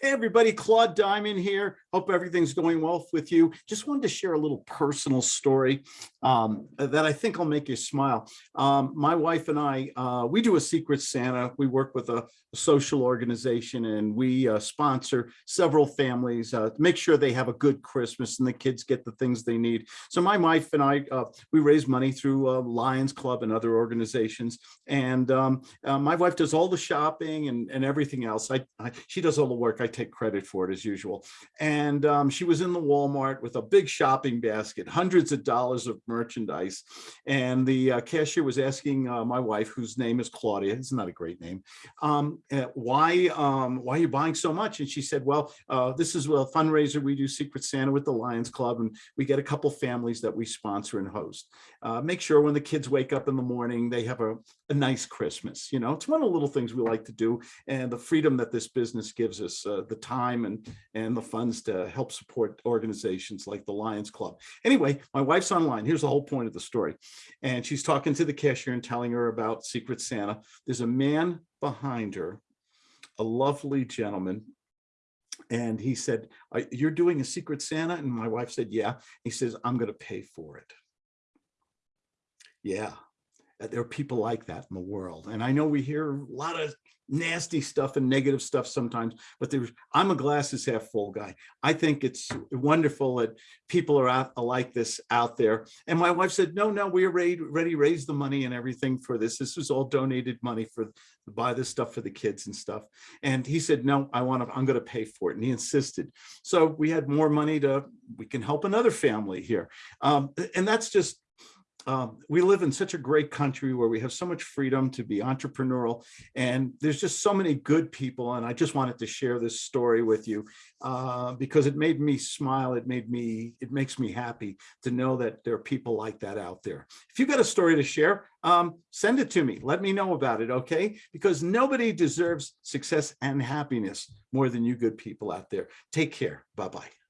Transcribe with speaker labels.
Speaker 1: Hey, everybody, Claude Diamond here. Hope everything's going well with you. Just wanted to share a little personal story um, that I think will make you smile. Um, my wife and I, uh, we do a Secret Santa. We work with a, a social organization and we uh, sponsor several families uh, to make sure they have a good Christmas and the kids get the things they need. So my wife and I, uh, we raise money through uh, Lions Club and other organizations. And um, uh, my wife does all the shopping and, and everything else. I, I, she does all the work. I take credit for it as usual. And um, she was in the Walmart with a big shopping basket, hundreds of dollars of merchandise. And the uh, cashier was asking uh, my wife, whose name is Claudia, it's not a great name, um, uh, why, um, why are you buying so much? And she said, well, uh, this is a fundraiser. We do Secret Santa with the Lions Club, and we get a couple families that we sponsor and host. Uh, make sure when the kids wake up in the morning, they have a, a nice Christmas. You know, it's one of the little things we like to do and the freedom that this business gives us, the time and, and the funds to help support organizations like the Lions Club. Anyway, my wife's online. Here's the whole point of the story. And she's talking to the cashier and telling her about Secret Santa. There's a man behind her, a lovely gentleman. And he said, you're doing a Secret Santa? And my wife said, yeah. He says, I'm going to pay for it. Yeah, there are people like that in the world. And I know we hear a lot of nasty stuff and negative stuff sometimes, but there's, I'm a glasses half full guy. I think it's wonderful that people are out like this out there. And my wife said, no, no, we already, raised the money and everything for this. This was all donated money for to buy this stuff for the kids and stuff. And he said, no, I want to, I'm going to pay for it. And he insisted. So we had more money to, we can help another family here. Um, and that's just um, we live in such a great country where we have so much freedom to be entrepreneurial and there's just so many good people and I just wanted to share this story with you uh, because it made me smile it made me it makes me happy to know that there are people like that out there. If you've got a story to share um, send it to me. Let me know about it okay? Because nobody deserves success and happiness more than you good people out there. Take care. Bye bye